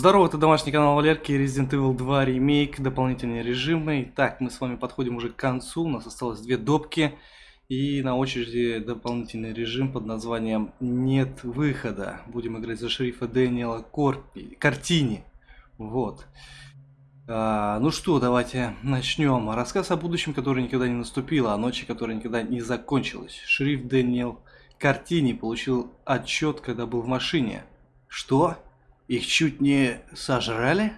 Здорово, это домашний канал Валерки, Resident Evil 2 ремейк, дополнительные режимы. Так, мы с вами подходим уже к концу, у нас осталось две допки. И на очереди дополнительный режим под названием «Нет выхода». Будем играть за шерифа Дэниела Корпи, Картини. Вот. А, ну что, давайте начнем. Рассказ о будущем, которое никогда не наступило, о ночи, которая никогда не закончилась. Шериф Дэниел Картини получил отчет, когда был в машине. Что? Их чуть не сожрали?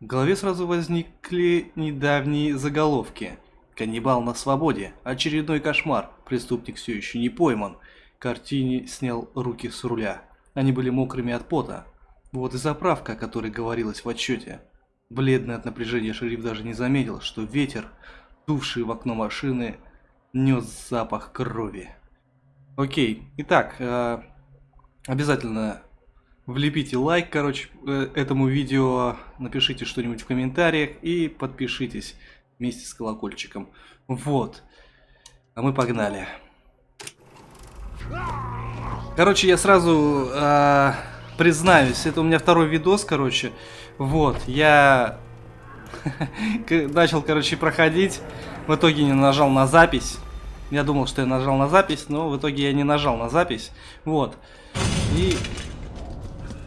В голове сразу возникли недавние заголовки. Каннибал на свободе. Очередной кошмар. Преступник все еще не пойман. Картини снял руки с руля. Они были мокрыми от пота. Вот и заправка, о которой говорилось в отчете. Бледный от напряжения шериф даже не заметил, что ветер, дувший в окно машины, нес запах крови. Окей, итак, э, обязательно Влепите лайк, короче, э, этому видео, напишите что-нибудь в комментариях и подпишитесь вместе с колокольчиком. Вот. А мы погнали. Короче, я сразу э, признаюсь, это у меня второй видос, короче. Вот, я начал, короче, проходить. В итоге не нажал на запись. Я думал, что я нажал на запись, но в итоге я не нажал на запись. Вот. И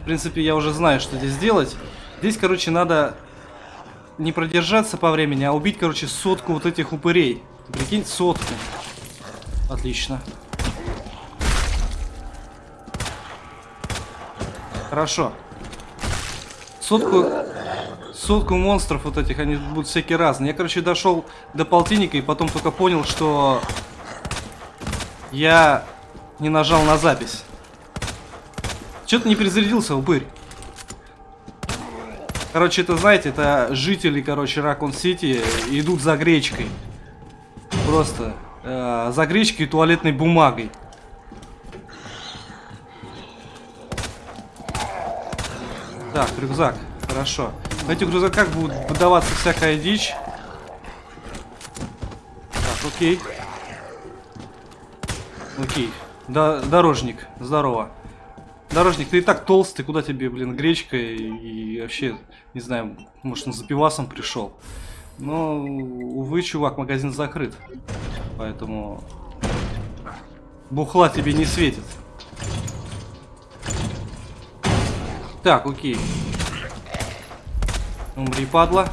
принципе, я уже знаю, что здесь делать. Здесь, короче, надо не продержаться по времени, а убить, короче, сотку вот этих упырей. Прикинь, сотку. Отлично. Хорошо. Сотку... Сотку монстров вот этих, они будут всякие разные. Я, короче, дошел до полтинника и потом только понял, что... Я не нажал на запись. Че ты не перезарядился, упырь? Короче, это, знаете, это жители, короче, Ракон Сити идут за гречкой. Просто э, за гречкой и туалетной бумагой. Так, рюкзак. Хорошо. В этих рюкзаках будет выдаваться всякая дичь. Так, окей. Окей. Да, дорожник. Здорово. Дорожник, ты и так толстый, куда тебе, блин, гречка и, и вообще, не знаю, может он за пивасом пришел. Но, увы, чувак, магазин закрыт. Поэтому бухла тебе не светит. Так, окей. Умри, падла.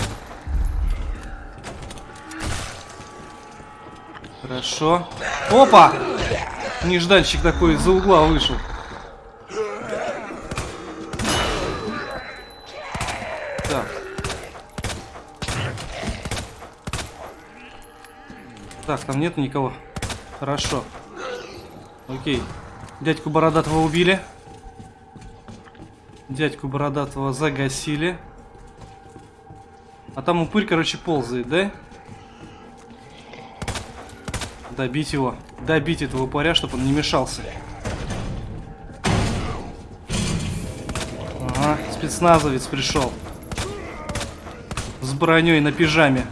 Хорошо. Опа! Нежданчик такой из-за угла вышел. Так, там нет никого. Хорошо. Окей. Дядьку Бородатого убили. Дядьку Бородатого загасили. А там упырь, короче, ползает, да? Добить его. Добить этого упыря, чтобы он не мешался. Ага, спецназовец пришел. С броней на пижаме.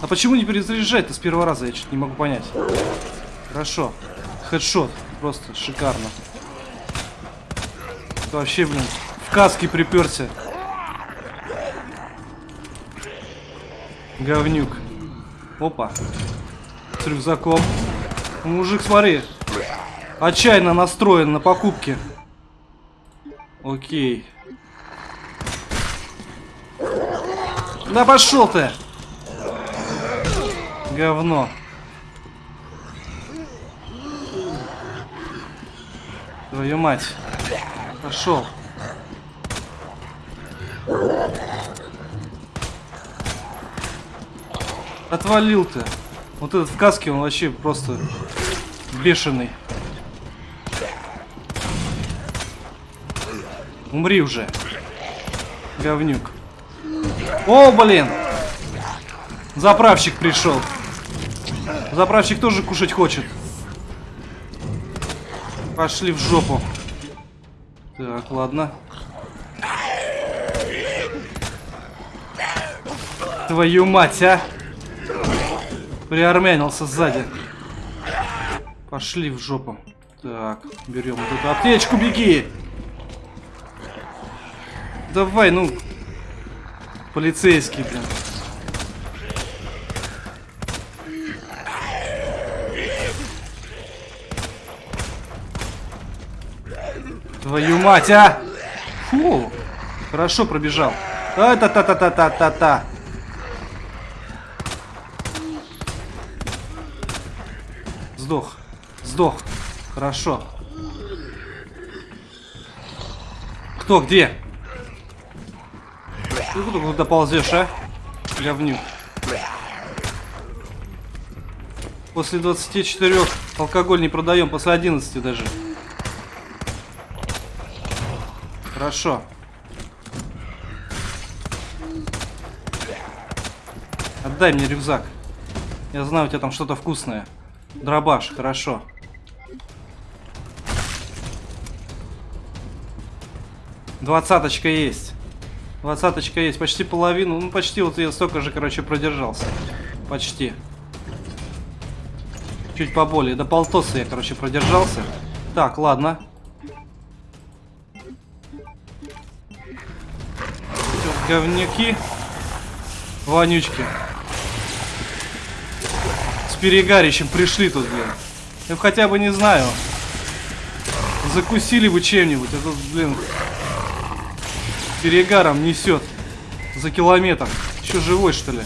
А почему не перезаряжать-то с первого раза? Я что-то не могу понять. Хорошо. Хедшот. Просто шикарно. Вообще, блин, в каске приперся. Говнюк. Опа. С рюкзаком. Мужик, смотри. Отчаянно настроен на покупки. Окей. Да пошел ты! Говно. Твою мать. Пошел. Отвалил ты. Вот этот в каске, он вообще просто бешеный. Умри уже. Говнюк. О, блин! Заправщик пришел. Заправщик тоже кушать хочет. Пошли в жопу. Так, ладно. Твою мать, а! Приармянился сзади. Пошли в жопу. Так, берем вот эту аптечку, беги! Давай, ну. Полицейский, блин. Твою мать, а! Фу! Хорошо пробежал. А-та-та-та-та-та-та-та. Сдох. Сдох. Хорошо. Кто, где? Ты куда ползешь, а? Говнюк. После 24 алкоголь не продаем, после 11 даже. Хорошо. Отдай мне рюкзак. Я знаю, у тебя там что-то вкусное. Дробаш, хорошо. Двадцаточка есть. Двадцаточка есть. Почти половину. Ну, почти вот я столько же, короче, продержался. Почти. Чуть поболее. До полтоса я, короче, продержался. Так, ладно. Говняки. Вонючки. С перегарищем пришли тут, блин. Я хотя бы не знаю. Закусили бы чем-нибудь. А тут, блин, перегаром несет. За километр. Еще живой, что ли?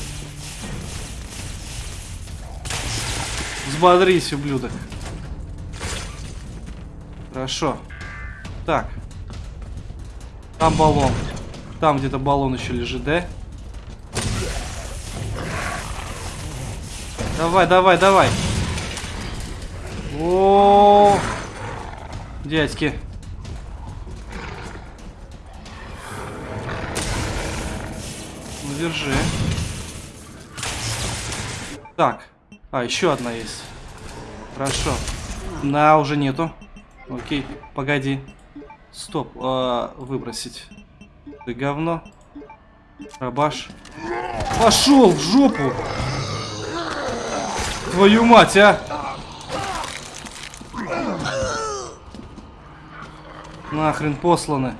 Взбодрись, ублюдок. Хорошо. Так. Там баллон. Там где-то баллон еще лежит, да? Давай, давай, давай. О, -о, -о, дядьки. Ну держи. Так. А, еще одна есть. Хорошо. На, уже нету. Окей, погоди. Стоп, а, выбросить. Ты говно. Рабаш. Пошел в жопу! Твою мать, а! Нахрен посланы.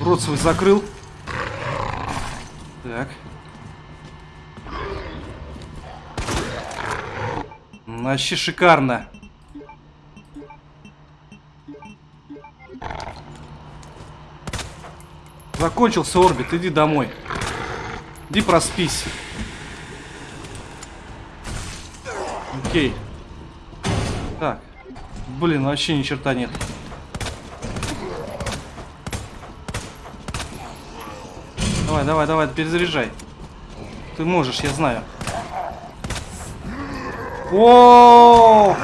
Рот свой закрыл. Так. Вообще шикарно. Закончился орбит, иди домой. Иди проспись. Окей. Так. Блин, вообще ни черта нет. Давай, давай, давай, перезаряжай. Ты можешь, я знаю. О!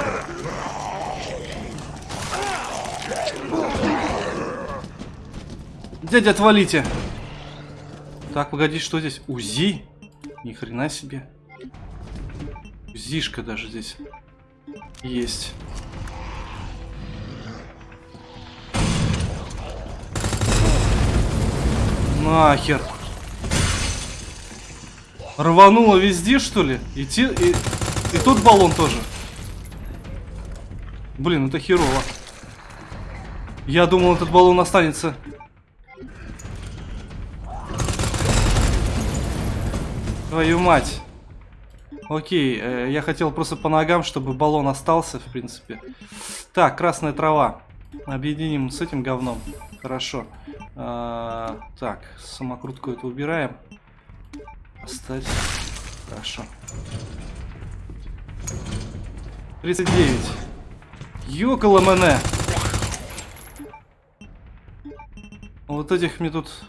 Дядя, отвалите. Так, погоди, что здесь? УЗИ? Ни хрена себе. УЗИшка даже здесь есть. Нахер. Рвануло везде, что ли? И, те, и, и тот баллон тоже. Блин, это херово. Я думал, этот баллон останется. Твою мать. Окей, э, я хотел просто по ногам, чтобы баллон остался, в принципе. Так, красная трава. Объединим с этим говном. Хорошо. А, так, самокрутку эту убираем. Оставь. Хорошо. 39. Ёкало мене. Вот этих мне тут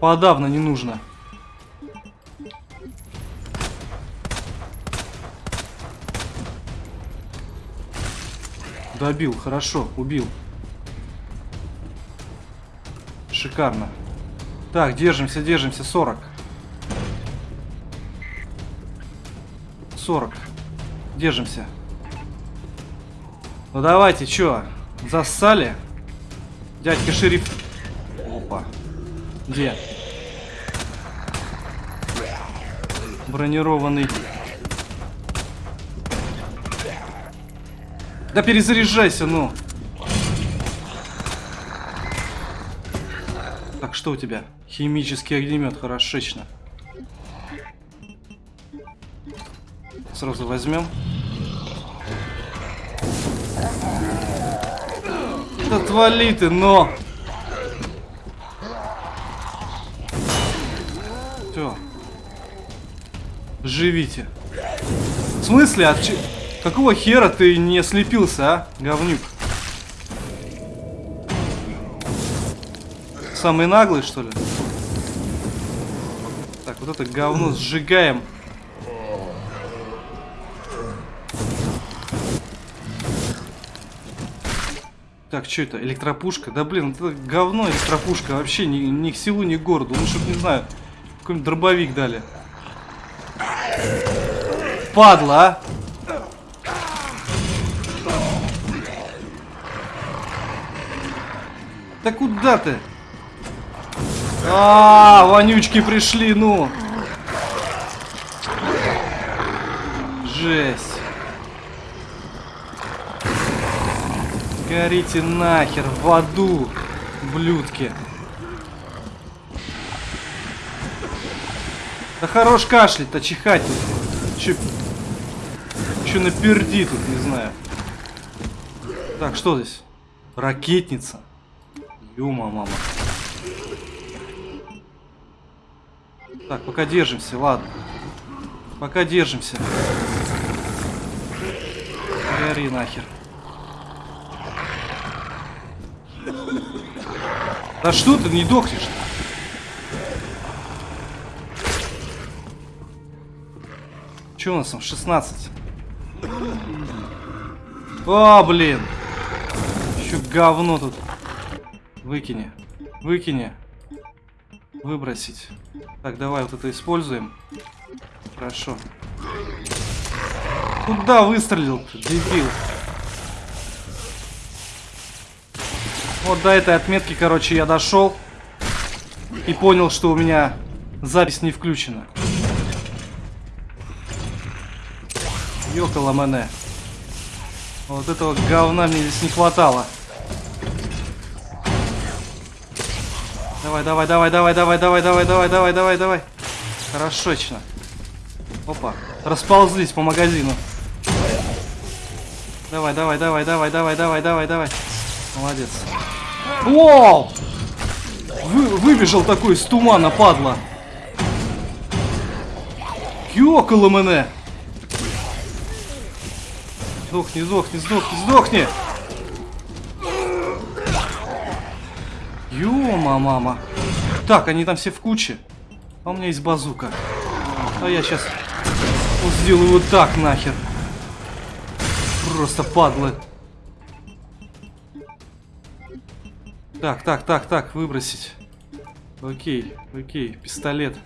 подавно не нужно. Добил, хорошо, убил. Шикарно. Так, держимся, держимся, 40. 40. Держимся. Ну давайте, чё, зассали? Дядька шериф. Опа. Где? Бронированный Да перезаряжайся, ну. Так, что у тебя? Химический огнемет, хорошечно. Сразу возьмем. Да отвали ты, но! Все. Живите. В смысле? От че... Какого хера ты не слепился, а, говнюк? Самый наглый, что ли? Так, вот это говно сжигаем. Так, что это? Электропушка? Да блин, это говно электропушка. Вообще ни, ни к силу, ни к городу. Ну, чтоб, не знаю, какой-нибудь дробовик дали. Падла, а! Да куда ты? А, -а, а, вонючки пришли, ну. Жесть. Горите нахер в аду, блюдки. Да хорош кашлять-то, чихать. Че, че наперди тут, не знаю. Так, что здесь? Ракетница. Юма, мама. Так, пока держимся, ладно. Пока держимся. Гори нахер. Да что ты не дохнешь? Что у нас там? 16. О, блин. Еще говно тут. Выкини. Выкини. Выбросить. Так, давай вот это используем. Хорошо. Куда выстрелил дебил? Вот до этой отметки, короче, я дошел. И понял, что у меня запись не включена. Ёкала мене. Вот этого говна мне здесь не хватало. Давай, давай, давай, давай, давай, давай, давай, давай, давай, давай, давай. Хорошечно. Опа. Расползлись по магазину. Давай, давай, давай, давай, давай, давай, давай, давай. Молодец. Вау! Вы, выбежал такой из тумана, падла. Ёкало мене. Сдохни, сдохни, сдохни, сдохни! Ёма, мама. Так, они там все в куче. А у меня есть базука. А я сейчас вот сделаю вот так нахер. Просто падлы. Так, так, так, так, выбросить. Окей, окей, пистолет.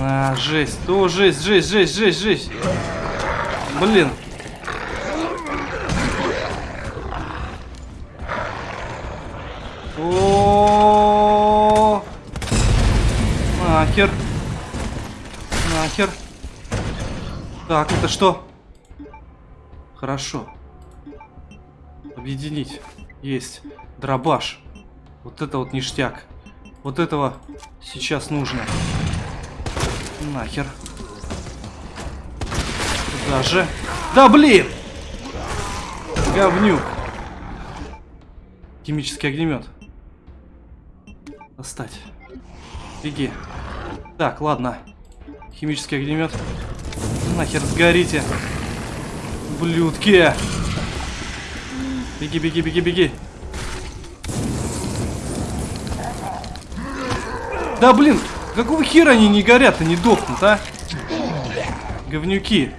А, жесть. О, жесть, жесть, жесть, жесть, жесть. Блин. О, нахер. Нахер. Так, это что? Хорошо. Объединить. Есть. Дробаш. Вот это вот ништяк. Вот этого сейчас нужно. Нахер. Куда же? Да блин! Говнюк. Химический огнемет. Достать. Беги. Так, ладно. Химический огнемет. Нахер сгорите. Блюдки. Беги, беги, беги, беги. Да блин, какого хера они не горят и не дохнут, а? Говнюки.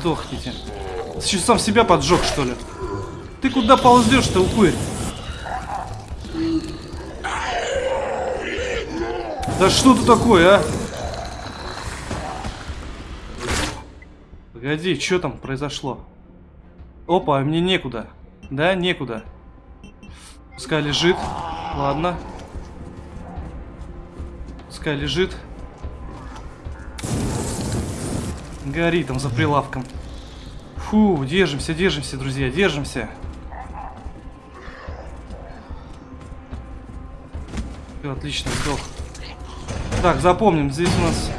Сдохните. Что, сам себя поджег, что ли? Ты куда ползешь-то, упырь? Да что ты такое, а? Погоди, что там произошло? Опа, мне некуда. Да, некуда. Пускай лежит. Ладно. Пускай лежит. Гори там за прилавком. Фу, держимся, держимся, друзья, держимся. Все, отлично, сдох. Так, запомним, здесь у нас...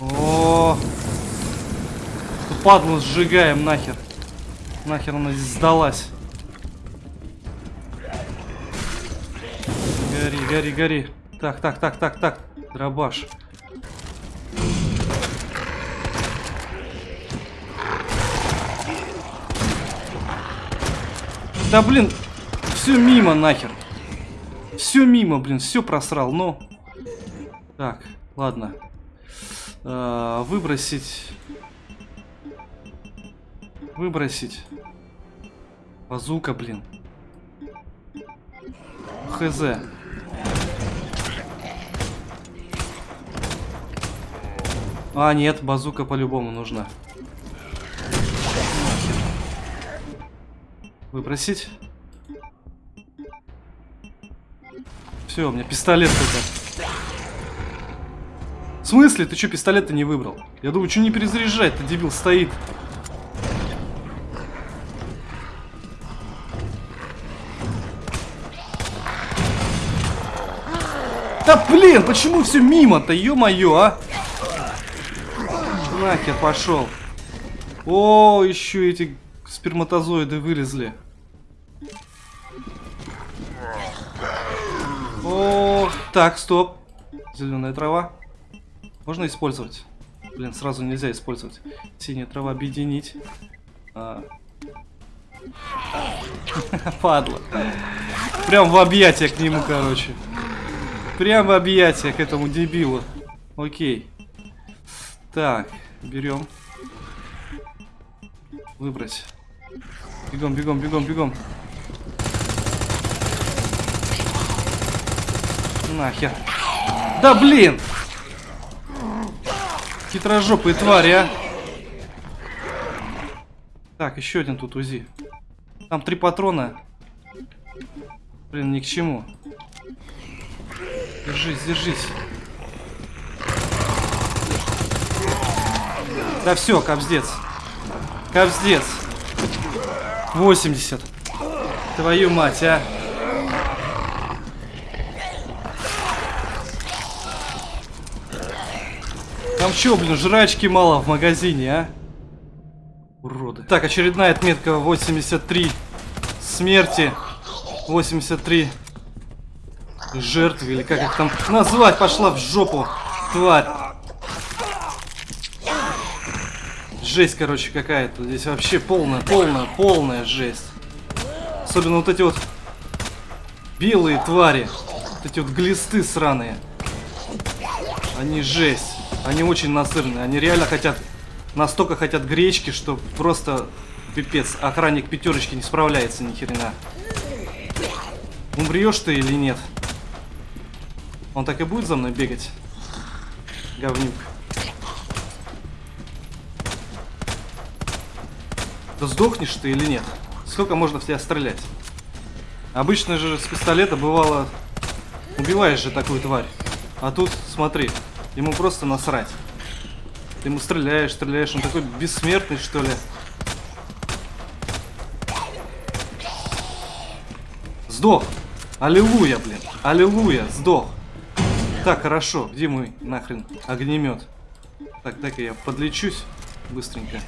О, -о, падлу сжигаем нахер. Нахер она здесь сдалась. Гори, гори, гори. Так, так, так, так, так. Дробаш. Да блин, все мимо нахер. Все мимо, блин, все просрал, ну. Так, ладно. А, выбросить. Выбросить. Базука, блин. Хз. А, нет, базука по-любому нужна. Выбросить. Все, у меня пистолет только. В смысле? Ты что, пистолет-то не выбрал? Я думаю, что не перезаряжать-то, дебил стоит. Да блин, почему все мимо-то, ё-моё, а? Нахер пошел. О, еще эти сперматозоиды вылезли. О, так, стоп. Зеленая трава. Можно использовать? Блин, сразу нельзя использовать. Синяя трава объединить. А... Падла. Прям в объятия к нему, короче. Прям в объятия к этому дебилу. Окей. Так, берем. Выбрать. Бегом, бегом, бегом, бегом. Нахер. Да блин! Хитрожопые твари, а! Так, еще один тут УЗИ. Там три патрона. Блин, ни к чему. Держись, держись. Да все, капздец. Капздец. 80. Твою мать, а. Там что, блин, жрачки мало в магазине, а? Уроды. Так, очередная отметка 83 смерти. 83 жертвы, или как их там назвать, пошла в жопу, тварь. Жесть, короче, какая-то. Здесь вообще полная, полная, полная жесть. Особенно вот эти вот белые твари. Вот эти вот глисты сраные. Они жесть. Они очень насырные. Они реально хотят, настолько хотят гречки, что просто пипец. Охранник пятерочки не справляется ни хрена. Умрешь ты или нет? Он так и будет за мной бегать? Говнюк. Да сдохнешь ты или нет? Сколько можно в тебя стрелять? Обычно же с пистолета бывало... Убиваешь же такую тварь. А тут, смотри, ему просто насрать. Ты ему стреляешь, стреляешь, он такой бессмертный, что ли. Сдох! Аллилуйя, блин! Аллилуйя! Сдох! Так, хорошо. Где мой нахрен огнемет? Так, так я подлечусь быстренько.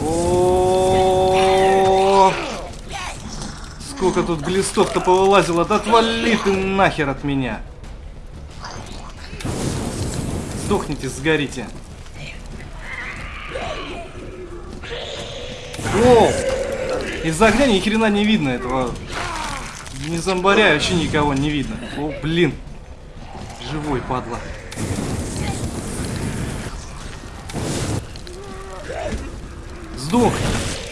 О, Сколько тут глистов-то повылазило. Да отвали ты нахер от меня. Сдохните, сгорите. О! Из огня ни хрена не видно этого. Не зомбаря вообще никого не видно. О, блин. Живой, падла. Сдох!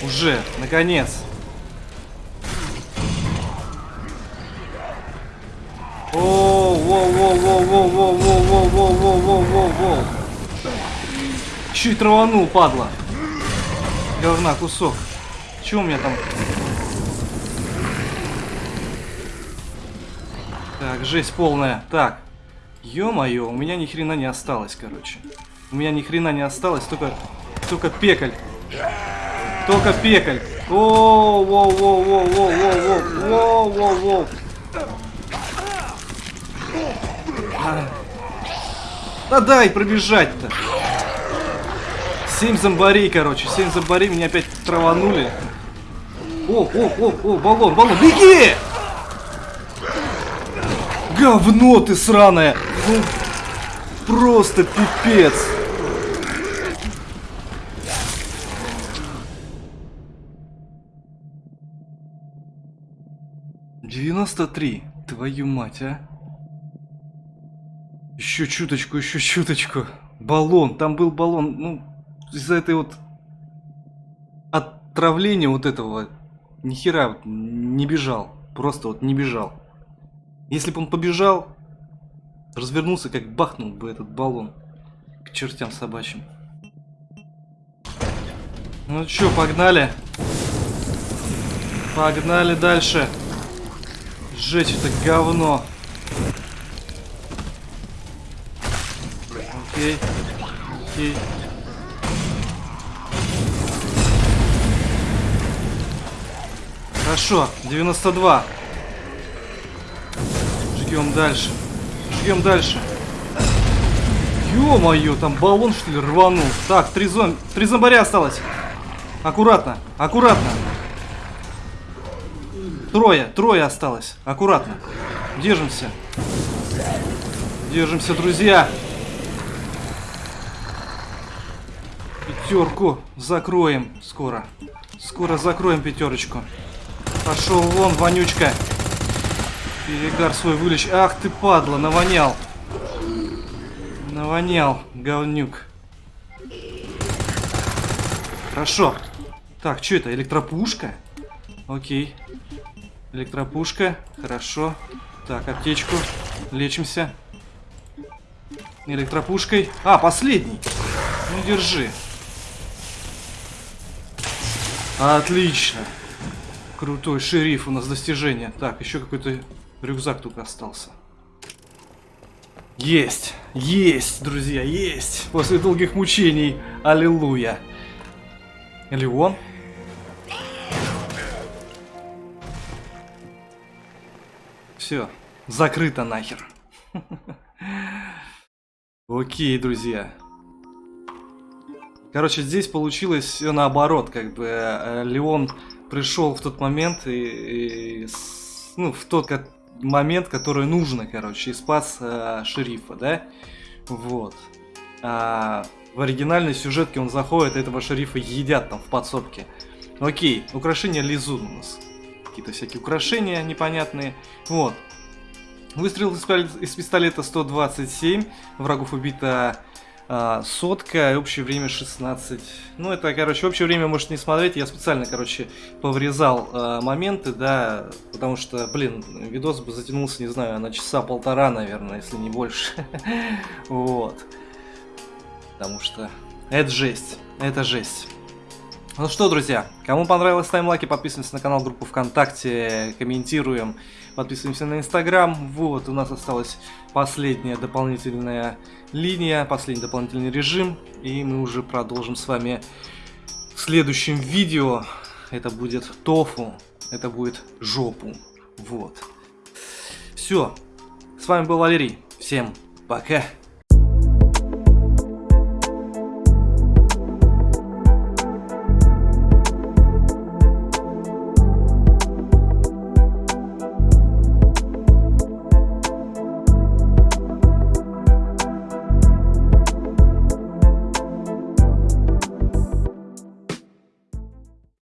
Уже, наконец. О, воу, воу, воу, воу, воу, воу, воу, воу, воу, воу, воу, воу. и траванул, падла. Говна кусок. Че у меня там? Так, жесть полная. Так. Ё-моё, у меня ни хрена не осталось, короче. У меня ни хрена не осталось, только, только пекаль. Только пекаль. О, воу, воу, воу, воу, воу, воу, воу, воу. Да дай пробежать-то. Семь зомбарей, короче. Семь зомбарей меня опять траванули. О, о, о, о, баллон, баллон. Беги! Говно ты сраное! Ну, просто пипец! Девяносто три. Твою мать, а? Еще чуточку, еще чуточку. Баллон, там был баллон. Ну, из-за этой вот отравления вот этого нихера не бежал. Просто вот не бежал. Если бы он побежал, развернулся, как бахнул бы этот баллон. К чертям собачьим. Ну чё, погнали. Погнали дальше. Сжечь это говно. Окей. Окей. Хорошо, 92. Жгем дальше. Жгем дальше. Ё-моё, там баллон что ли рванул. Так, три, зом... три зомбаря осталось. Аккуратно, аккуратно. Трое, трое осталось. Аккуратно. Держимся. Держимся, друзья. Пятерку закроем скоро. Скоро закроем пятерочку. Пошел вон, вонючка. Перегар свой вылечь. Ах ты, падла, навонял. Навонял, говнюк. Хорошо. Так, что это, электропушка? Окей. Электропушка, хорошо. Так, аптечку. Лечимся. Электропушкой. А, последний. Ну, держи. Отлично. Крутой шериф у нас достижение. Так, еще какой-то Рюкзак только остался. Есть! Есть, друзья, есть! После долгих мучений. Аллилуйя. Леон. Все, закрыто нахер. Окей, друзья. Короче, здесь получилось все наоборот, как бы э, Леон пришел в тот момент и, и ну, в тот момент, который нужно, короче, и спас э, шерифа, да? Вот. А в оригинальной сюжетке он заходит, этого шерифа едят там в подсобке. Окей, украшения Лизун у нас. Какие-то всякие украшения непонятные. Вот. Выстрел из пистолета 127, врагов убито а, сотка, общее время 16. Ну, это, короче, общее время можете не смотреть. Я специально, короче, поврезал а, моменты, да, потому что, блин, видос бы затянулся, не знаю, на часа полтора, наверное, если не больше. Вот. Потому что это жесть, это жесть. Ну что, друзья, кому понравилось, ставим лайки, подписываемся на канал, группу ВКонтакте, комментируем, подписываемся на Инстаграм. Вот, у нас осталась последняя дополнительная линия, последний дополнительный режим, и мы уже продолжим с вами в следующем видео. Это будет тофу, это будет жопу. Вот. Все, с вами был Валерий, всем пока.